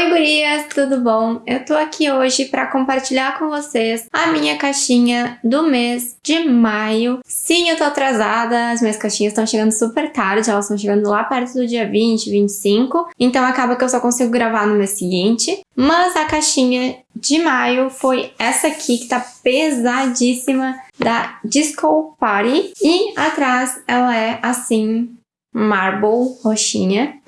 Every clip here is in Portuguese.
Oi gurias, tudo bom? Eu tô aqui hoje para compartilhar com vocês a minha caixinha do mês de maio. Sim, eu tô atrasada, as minhas caixinhas estão chegando super tarde, elas estão chegando lá perto do dia 20, 25, então acaba que eu só consigo gravar no mês seguinte. Mas a caixinha de maio foi essa aqui, que tá pesadíssima, da Disco Party. E atrás ela é assim, marble roxinha.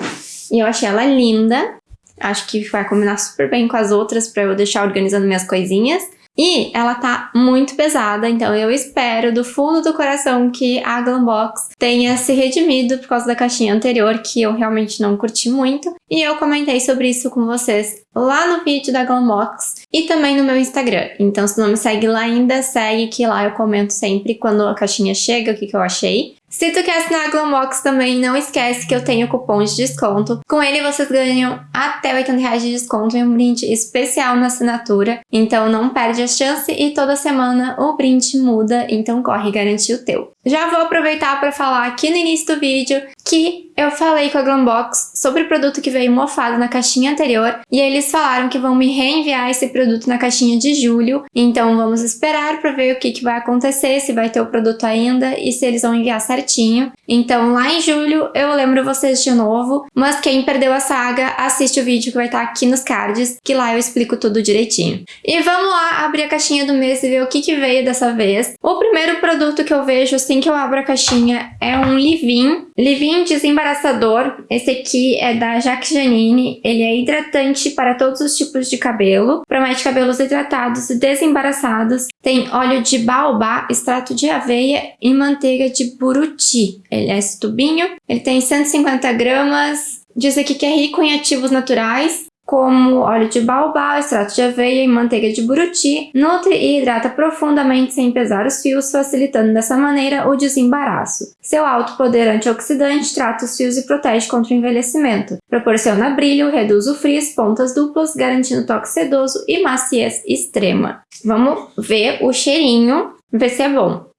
E eu achei ela linda. Acho que vai combinar super bem com as outras para eu deixar organizando minhas coisinhas. E ela tá muito pesada, então eu espero do fundo do coração que a Glambox tenha se redimido por causa da caixinha anterior, que eu realmente não curti muito. E eu comentei sobre isso com vocês lá no vídeo da Glambox e também no meu Instagram. Então se não me segue lá ainda, segue que lá eu comento sempre quando a caixinha chega, o que, que eu achei. Se tu quer assinar a Glambox também, não esquece que eu tenho cupom de desconto. Com ele vocês ganham até 80 reais de desconto e um brinde especial na assinatura. Então não perde a chance e toda semana o brinde muda, então corre garantir o teu. Já vou aproveitar para falar aqui no início do vídeo que eu falei com a Glambox sobre o produto que veio mofado na caixinha anterior e eles falaram que vão me reenviar esse produto na caixinha de julho, então vamos esperar para ver o que, que vai acontecer, se vai ter o produto ainda e se eles vão enviar certinho. Então lá em julho eu lembro vocês de novo, mas quem perdeu a saga, assiste o vídeo que vai estar aqui nos cards, que lá eu explico tudo direitinho. E vamos lá abrir a caixinha do mês e ver o que, que veio dessa vez. O primeiro produto que eu vejo assim que eu abro a caixinha é um Livin. Livin desembaraçador. Esse aqui é da Jacques Janine. Ele é hidratante para todos os tipos de cabelo. Promete cabelos hidratados e desembaraçados. Tem óleo de baobá, extrato de aveia e manteiga de buruti. Ele é esse tubinho. Ele tem 150 gramas. Diz aqui que é rico em ativos naturais, como óleo de baobá, extrato de aveia e manteiga de buruti, nutre e hidrata profundamente sem pesar os fios, facilitando dessa maneira o desembaraço. Seu alto poder antioxidante trata os fios e protege contra o envelhecimento. Proporciona brilho, reduz o frizz, pontas duplas, garantindo toque sedoso e maciez extrema. Vamos ver o cheirinho, ver se é bom.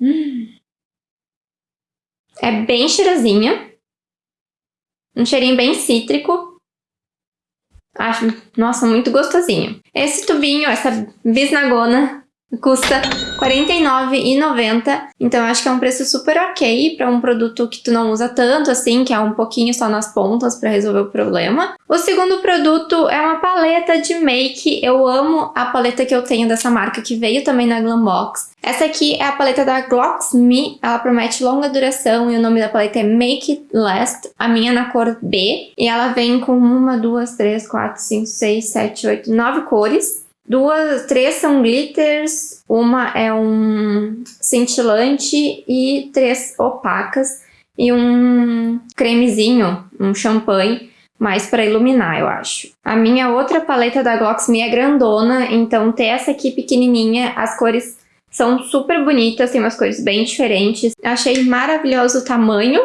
Hum. É bem cheirosinho. Um cheirinho bem cítrico. Acho, nossa, muito gostosinho. Esse tubinho, essa bisnagona, custa R$ 49,90. Então acho que é um preço super ok para um produto que tu não usa tanto assim, que é um pouquinho só nas pontas para resolver o problema. O segundo produto é uma paleta de make. Eu amo a paleta que eu tenho dessa marca, que veio também na Glambox. Essa aqui é a paleta da Glocks Me, ela promete longa duração e o nome da paleta é Make It Last, a minha é na cor B. E ela vem com uma, duas, três, quatro, cinco, seis, sete, oito, nove cores. Duas, três são glitters, uma é um cintilante e três opacas e um cremezinho, um champanhe, mais para iluminar, eu acho. A minha outra paleta da Glocks Me é grandona, então ter essa aqui pequenininha, as cores são super bonitas, tem umas cores bem diferentes. Achei maravilhoso o tamanho,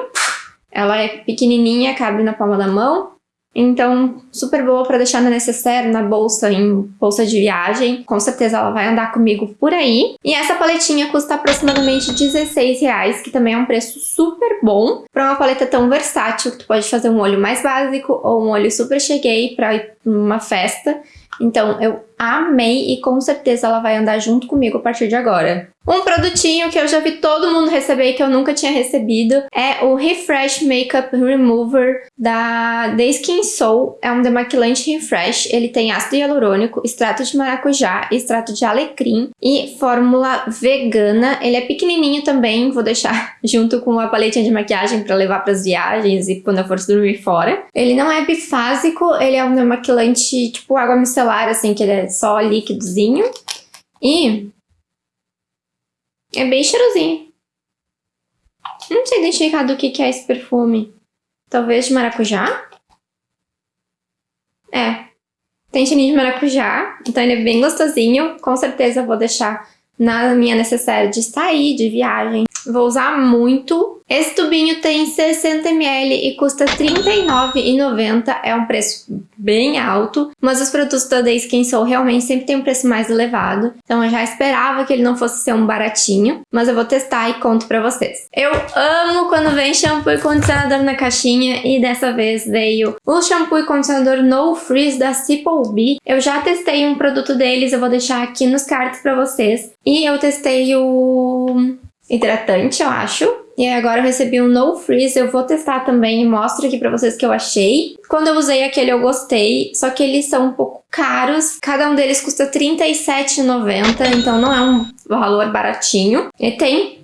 ela é pequenininha, cabe na palma da mão. Então, super boa para deixar na necessaire, na bolsa, em bolsa de viagem. Com certeza ela vai andar comigo por aí. E essa paletinha custa aproximadamente 16 reais, que também é um preço super bom para uma paleta tão versátil, que tu pode fazer um olho mais básico ou um olho super cheguei para ir numa festa. Então, eu amei e com certeza ela vai andar junto comigo a partir de agora. Um produtinho que eu já vi todo mundo receber e que eu nunca tinha recebido é o Refresh Makeup Remover da The Skin Soul. É um demaquilante refresh. Ele tem ácido hialurônico, extrato de maracujá, extrato de alecrim e fórmula vegana. Ele é pequenininho também, vou deixar junto com uma paletinha de maquiagem para levar para as viagens e quando eu for dormir fora. Ele não é bifásico, ele é um demaquilante tipo água micelar, assim, que ele é só líquidozinho. E é bem cheirosinho. Não sei identificar do que, que é esse perfume. Talvez de maracujá? É. Tem cheirinho de maracujá, então ele é bem gostosinho. Com certeza vou deixar na minha necessária de sair, de viagem. Vou usar muito. Esse tubinho tem 60ml e custa R$39,90. É um preço bem alto, mas os produtos da Day Skin Soul realmente sempre tem um preço mais elevado, então eu já esperava que ele não fosse ser um baratinho, mas eu vou testar e conto pra vocês. Eu amo quando vem shampoo e condicionador na caixinha e dessa vez veio o shampoo e condicionador No Freeze da Simple Bee. Eu já testei um produto deles, eu vou deixar aqui nos cards pra vocês. E eu testei o hidratante, eu acho, e agora eu recebi um No Freeze, eu vou testar também e mostro aqui pra vocês que eu achei. Quando eu usei aquele eu gostei, só que eles são um pouco caros. Cada um deles custa R$37,90, então não é um valor baratinho. E tem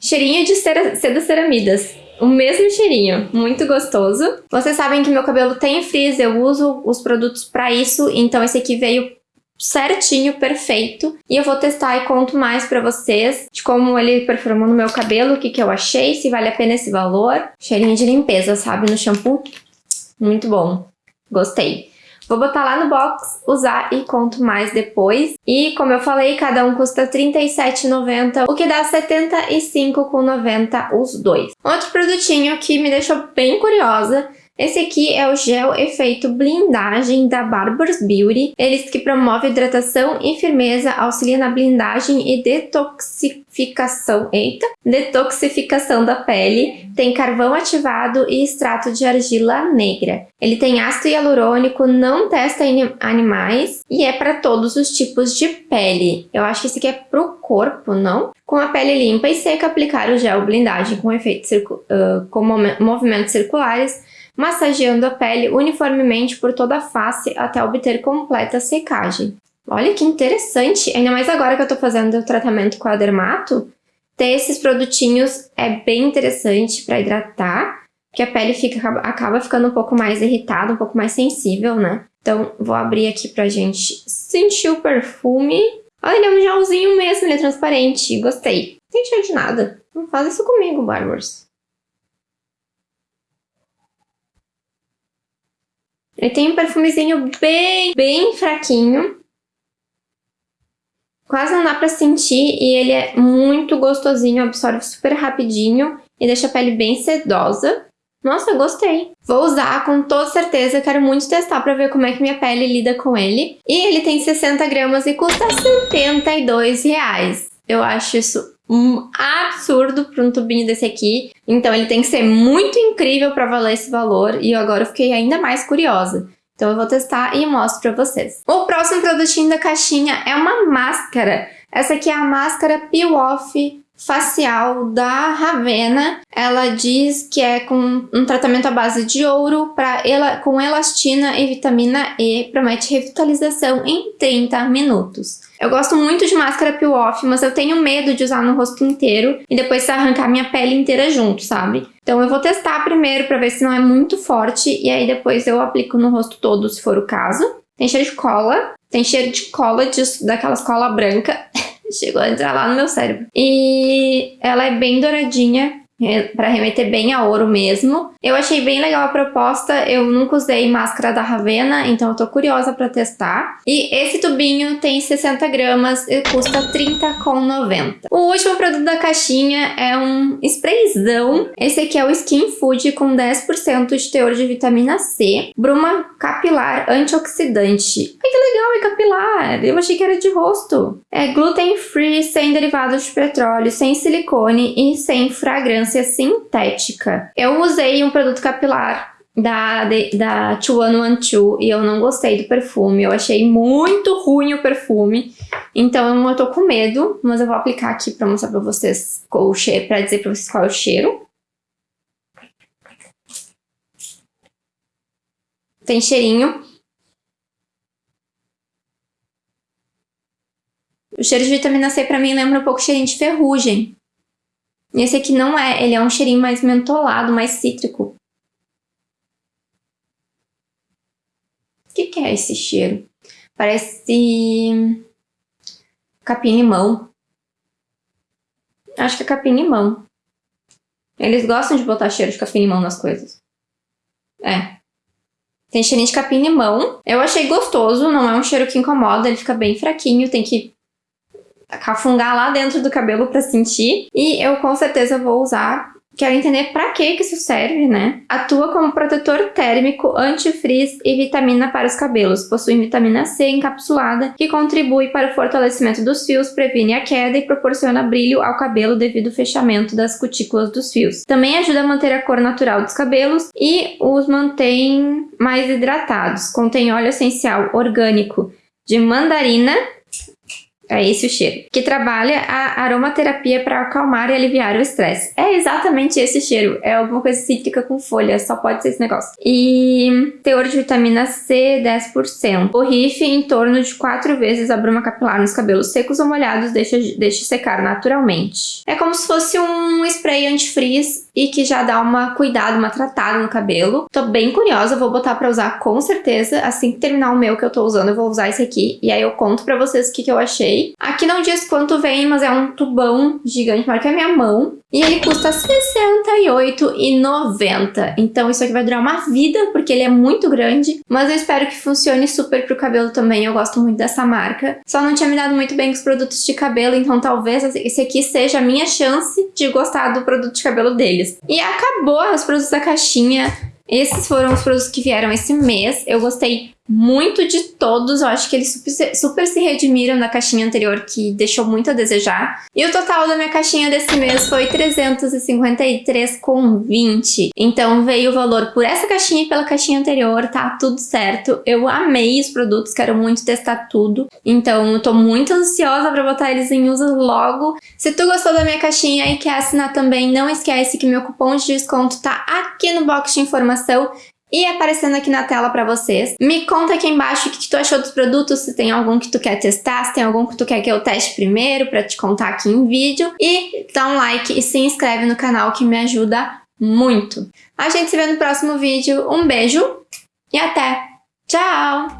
cheirinho de cera, seda ceramidas. O mesmo cheirinho, muito gostoso. Vocês sabem que meu cabelo tem frizz, eu uso os produtos pra isso, então esse aqui veio certinho, perfeito. E eu vou testar e conto mais pra vocês de como ele performou no meu cabelo, o que, que eu achei, se vale a pena esse valor. Cheirinho de limpeza, sabe, no shampoo. Muito bom. Gostei. Vou botar lá no box, usar e conto mais depois. E, como eu falei, cada um custa R$37,90, o que dá R$75,90 os dois. Outro produtinho que me deixou bem curiosa esse aqui é o gel efeito blindagem da Barbour's Beauty. Eles que promove hidratação e firmeza, auxilia na blindagem e detoxificação, eita, detoxificação da pele. Tem carvão ativado e extrato de argila negra. Ele tem ácido hialurônico, não testa animais e é para todos os tipos de pele. Eu acho que esse aqui é pro corpo, não? Com a pele limpa e seca, aplicar o gel blindagem com uh, com movimentos circulares massageando a pele uniformemente por toda a face até obter completa secagem. Olha que interessante, ainda mais agora que eu tô fazendo o tratamento com a Dermato, ter esses produtinhos é bem interessante para hidratar, porque a pele fica, acaba ficando um pouco mais irritada, um pouco mais sensível, né? Então, vou abrir aqui pra gente sentir o perfume. Olha, ele é um gelzinho mesmo, ele é transparente, gostei. Tem cheiro de nada. Não faz isso comigo, Barbers. Ele tem um perfumezinho bem, bem fraquinho. Quase não dá pra sentir e ele é muito gostosinho, absorve super rapidinho e deixa a pele bem sedosa. Nossa, gostei. Vou usar com toda certeza, quero muito testar pra ver como é que minha pele lida com ele. E ele tem 60 gramas e custa 72 reais. Eu acho isso um absurdo para um tubinho desse aqui. Então ele tem que ser muito incrível para valer esse valor e agora eu fiquei ainda mais curiosa. Então eu vou testar e mostro para vocês. O próximo produtinho da caixinha é uma máscara. Essa aqui é a máscara Peel Off facial da Ravena. Ela diz que é com um tratamento à base de ouro pra ela, com elastina e vitamina E. Promete revitalização em 30 minutos. Eu gosto muito de máscara peel off, mas eu tenho medo de usar no rosto inteiro e depois arrancar minha pele inteira junto, sabe? Então eu vou testar primeiro pra ver se não é muito forte e aí depois eu aplico no rosto todo, se for o caso. Tem cheiro de cola, tem cheiro de cola, de, daquelas cola branca. Chegou a entrar lá no meu cérebro. E ela é bem douradinha, para remeter bem a ouro mesmo. Eu achei bem legal a proposta, eu nunca usei máscara da Ravena, então eu tô curiosa para testar. E esse tubinho tem 60 gramas e custa R$30,90. O último produto da caixinha é um sprayzão. Esse aqui é o Skin Food com 10% de teor de vitamina C, bruma capilar antioxidante. Ai que legal, é capilar! Eu achei que era de rosto. É gluten free, sem derivados de petróleo, sem silicone e sem fragrância fragrância sintética. Eu usei um produto capilar da, da 2112 e eu não gostei do perfume. Eu achei muito ruim o perfume. Então eu tô com medo, mas eu vou aplicar aqui pra mostrar pra vocês o cheiro, pra dizer pra vocês qual é o cheiro. Tem cheirinho. O cheiro de vitamina C pra mim lembra um pouco cheirinho de ferrugem. Esse aqui não é, ele é um cheirinho mais mentolado, mais cítrico. O que, que é esse cheiro? Parece capim-limão. Acho que é capim-limão. Eles gostam de botar cheiro de capim-limão nas coisas. É. Tem cheirinho de capim-limão. Eu achei gostoso, não é um cheiro que incomoda, ele fica bem fraquinho, tem que cafungar lá dentro do cabelo para sentir. E eu com certeza vou usar Quero entender para que que isso serve, né? Atua como protetor térmico, antifrizz e vitamina para os cabelos. Possui vitamina C encapsulada que contribui para o fortalecimento dos fios, previne a queda e proporciona brilho ao cabelo devido ao fechamento das cutículas dos fios. Também ajuda a manter a cor natural dos cabelos e os mantém mais hidratados. Contém óleo essencial orgânico de mandarina é esse o cheiro. Que trabalha a aromaterapia para acalmar e aliviar o estresse. É exatamente esse cheiro. É alguma coisa cítrica com folha, só pode ser esse negócio. E teor de vitamina C, 10%. Borrife em torno de 4 vezes a bruma capilar nos cabelos secos ou molhados, deixa, deixa secar naturalmente. É como se fosse um spray antifrizz e que já dá uma cuidado, uma tratada no cabelo. Tô bem curiosa, vou botar pra usar com certeza. Assim que terminar o meu que eu tô usando, eu vou usar esse aqui. E aí eu conto pra vocês o que, que eu achei. Aqui não diz quanto vem, mas é um tubão gigante, maior que a minha mão. E ele custa R$ 68,90. Então isso aqui vai durar uma vida, porque ele é muito grande. Mas eu espero que funcione super pro cabelo também. Eu gosto muito dessa marca. Só não tinha me dado muito bem com os produtos de cabelo, então talvez esse aqui seja a minha chance de gostar do produto de cabelo deles. E acabou os produtos da caixinha. Esses foram os produtos que vieram esse mês. Eu gostei muito de todos. Eu acho que eles super, super, se redimiram da caixinha anterior, que deixou muito a desejar. E o total da minha caixinha desse mês foi 353,20. Então veio o valor por essa caixinha e pela caixinha anterior, tá tudo certo. Eu amei os produtos, quero muito testar tudo. Então eu tô muito ansiosa pra botar eles em uso logo. Se tu gostou da minha caixinha e quer assinar também, não esquece que meu cupom de desconto tá aqui no box de informação e aparecendo aqui na tela para vocês. Me conta aqui embaixo o que, tu achou dos produtos, se tem algum que tu quer testar, se tem algum que tu quer que eu teste primeiro para te contar aqui em vídeo. E dá um like e se inscreve no canal que me ajuda muito. A gente se vê no próximo vídeo. Um beijo e até! Tchau!